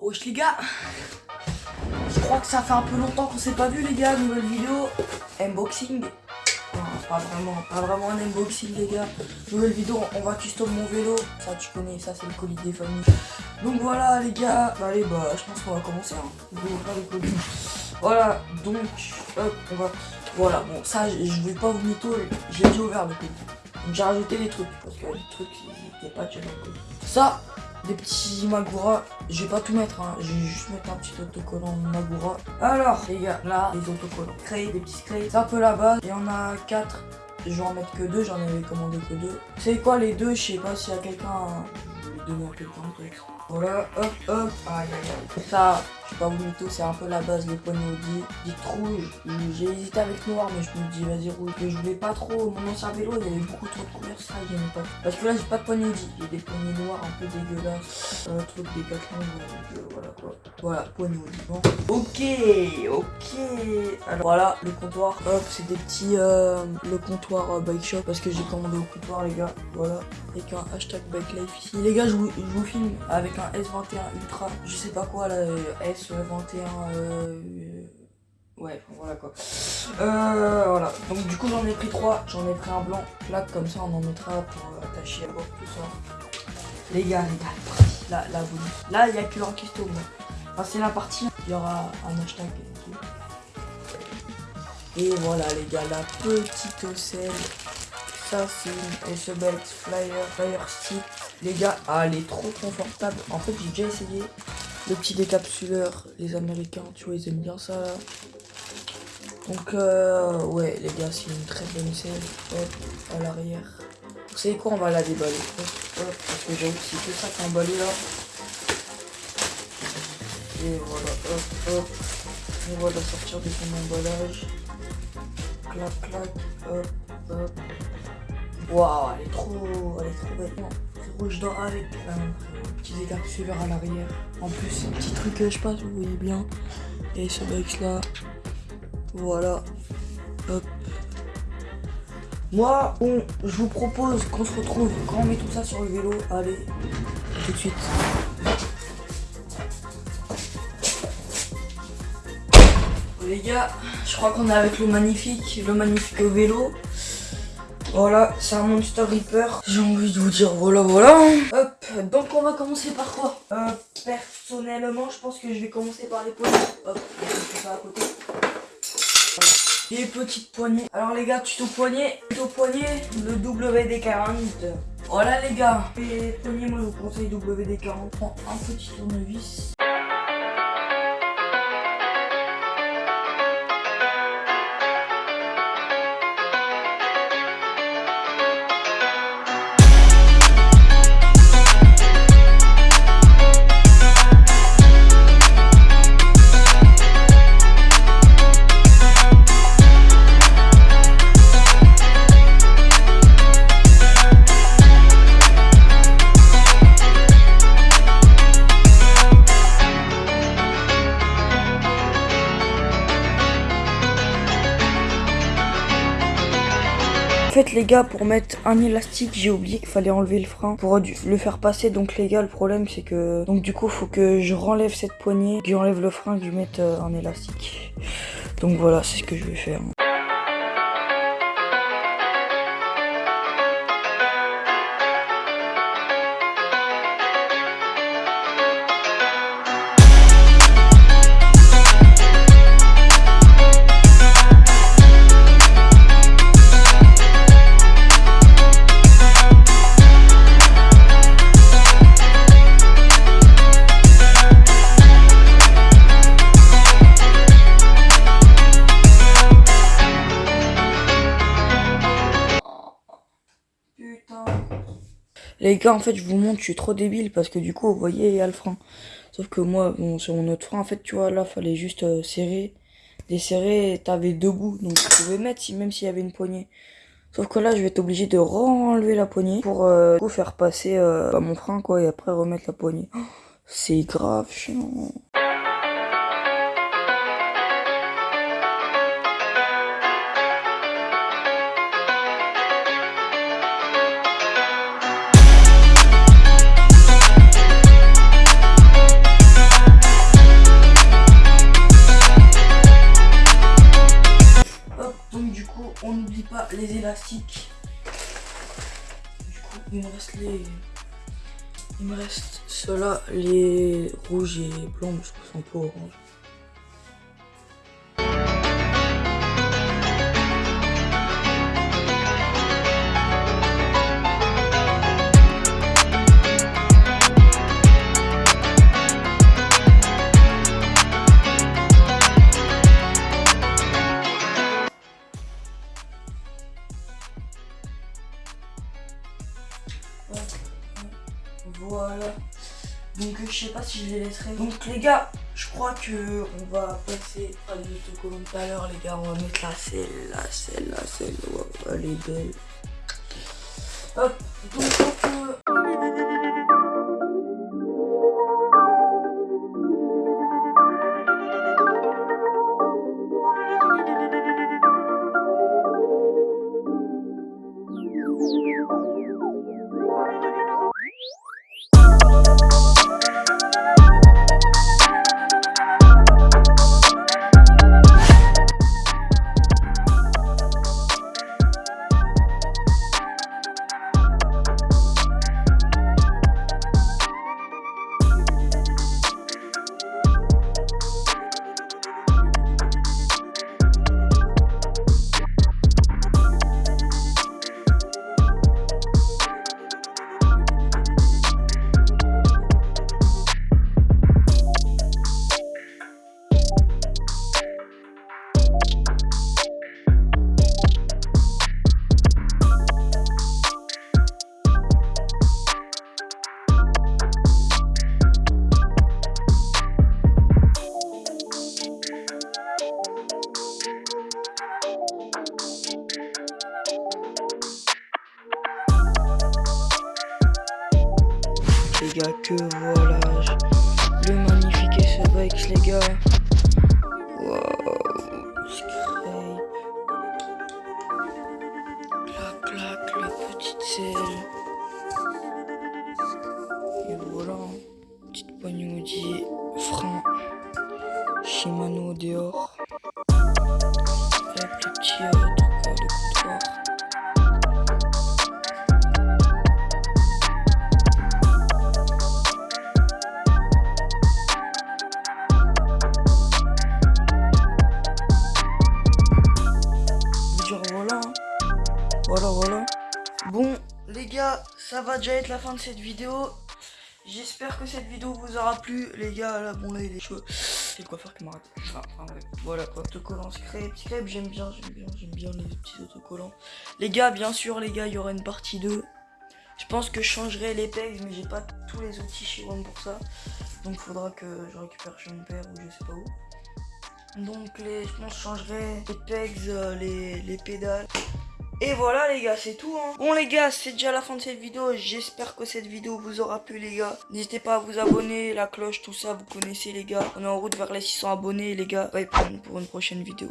Wesh les gars. Je crois que ça fait un peu longtemps qu'on s'est pas vu les gars, nouvelle vidéo. Unboxing. Pas vraiment, pas vraiment un unboxing les gars. Nouvelle vidéo, on va custom mon vélo. Ça tu connais, ça c'est le colis des familles. Donc voilà les gars, bah, allez bah je pense qu'on va commencer hein. Les. Voilà, donc hop, on va... Voilà, bon ça je vais pas vous mytho, j'ai déjà ouvert le colis. Donc j'ai rajouté des trucs, parce que les trucs ils étaient pas déjà dans colis. Ça, des petits Magura. Je vais pas tout mettre, hein. je vais juste mettre un petit autocollant Magura. Alors, les gars, là, les autocollants. Créer des petits sprays. C'est un peu la base. Il y en a 4. Je vais en mettre que deux, j'en avais commandé que deux. C'est quoi les deux Je sais pas s'il y a quelqu'un. Je vais donner à quelqu'un. Voilà, hop, hop. Aïe, aïe, aïe. Ça, je sais pas vous mytho, c'est un peu la base, les poignées Audi. Dites rouge. J'ai hésité avec noir, mais je me dis, vas-y, rouge. Que je voulais pas trop. Mon ancien vélo, il y avait beaucoup trop de couleurs, ça, j'aimais pas. Parce que là, j'ai pas de poignées Audi. J'ai des poignées noires un peu dégueulasses. Un truc des 4 donc euh, voilà quoi. Voilà, poignées Audi. Bon. Ok, ok. Alors voilà, le comptoir. Hop, c'est des petits. euh, le comptoir euh, bike shop. Parce que j'ai commandé au comptoir, les gars. Voilà. Avec un hashtag bike life ici. Les gars, je vous, je vous filme avec un S21 Ultra. Je sais pas quoi là. Euh, S21. euh, Ouais, voilà quoi. Euh, voilà. Donc du coup j'en ai pris trois. J'en ai pris un blanc, plat comme ça on en mettra pour euh, attacher à bord tout ça. Les gars, les gars, là, là, Là, il y a que en custom. Enfin, c'est la partie. Il y aura un hashtag et. Et voilà les gars, la petite ocelle. Ça c'est une SBX Flyer, Flyer Stick. Les gars, ah, elle est trop confortable. En fait, j'ai déjà essayé. Le petit décapsuleur, les américains, tu vois, ils aiment bien ça. Donc euh, ouais les gars c'est une très bonne selle hop à l'arrière. Vous savez quoi on va la déballer hop, parce que j'avoue que c'est que ça est emballé là. Et voilà hop hop. On va la sortir de son emballage. Clac clac hop hop. Waouh elle est trop. Elle est trop belle. Rouge d'or avec un petit décapsuleur à l'arrière. En plus un petit truc je sais pas si vous voyez bien. Et ce box là. Voilà. Moi, je vous propose qu'on se retrouve quand on met tout ça sur le vélo. Allez, tout de suite. Les gars, je crois qu'on est avec le magnifique, le magnifique vélo. Voilà, c'est un Monster Reaper. J'ai envie de vous dire voilà, voilà. Hop, donc on va commencer par quoi? Euh, Personnellement, je pense que je vais commencer par les poignets. Hop, je ça à côté. Les petites poignées. Alors les gars, tuto poignet, tuto poignet, le WD-40. Voilà les gars, les poignets, moi je vous conseille WD-40. On prend un petit tournevis. Fait les gars pour mettre un élastique j'ai oublié qu'il fallait enlever le frein pour le faire passer. Donc les gars le problème c'est que donc du coup faut que je renlève cette poignée que j'enlève le frein que je mette euh, un élastique. Donc voilà c'est ce que je vais faire Les gars, en fait, je vous montre, je suis trop débile parce que du coup, vous voyez, il y a le frein. Sauf que moi, bon, sur mon autre frein, en fait, tu vois, là, fallait juste euh, serrer. Desserrer, t'avais deux bouts, donc tu pouvais mettre si, même s'il y avait une poignée. Sauf que là, je vais être obligé de renlever la poignée pour euh, du coup, faire passer euh, bah, mon frein, quoi, et après remettre la poignée. Oh, C'est grave chiant. du coup on n'oublie pas les élastiques. Du coup il me reste les il me reste ceux-là les rouges et blancs mais je trouve un peu orange. Voilà. Donc je sais pas si je les laisserai. Donc les gars, je crois que on va passer à les autocollants tout à l'heure les gars. On va mettre la celle-là, celle-là, celle-là. Elle est belle. Hop, donc euh, que voilà. Le magnifique SBX, les gars. Waouh. Clac, clac, la petite selle. Et voilà. Petite poignée Audi, frein. Shimano dehors. Hop, le petit ça va déjà être la fin de cette vidéo. J'espère que cette vidéo vous aura plu. Les gars, là, bon, là, il est chaud. C'est le coiffeur qui m'a. Enfin, enfin, ouais. Voilà quoi. Autocollant scrape. Scrape, j'aime bien, j'aime bien, j'aime bien les petits autocollants. Les gars, bien sûr, les gars, il y aura une partie 2. Je pense que je changerai les pegs, mais j'ai pas tous les outils chez One pour ça. Donc, faudra que je récupère chez mon père ou je sais pas où. Donc les, je pense que je changerai les pegs, euh, les, les pédales. Et voilà les gars, c'est tout. Hein. Bon les gars, c'est déjà la fin de cette vidéo. J'espère que cette vidéo vous aura plu les gars. N'hésitez pas à vous abonner, la cloche, tout ça, vous connaissez les gars. On est en route vers les 600 abonnés les gars. Bye pour une prochaine vidéo.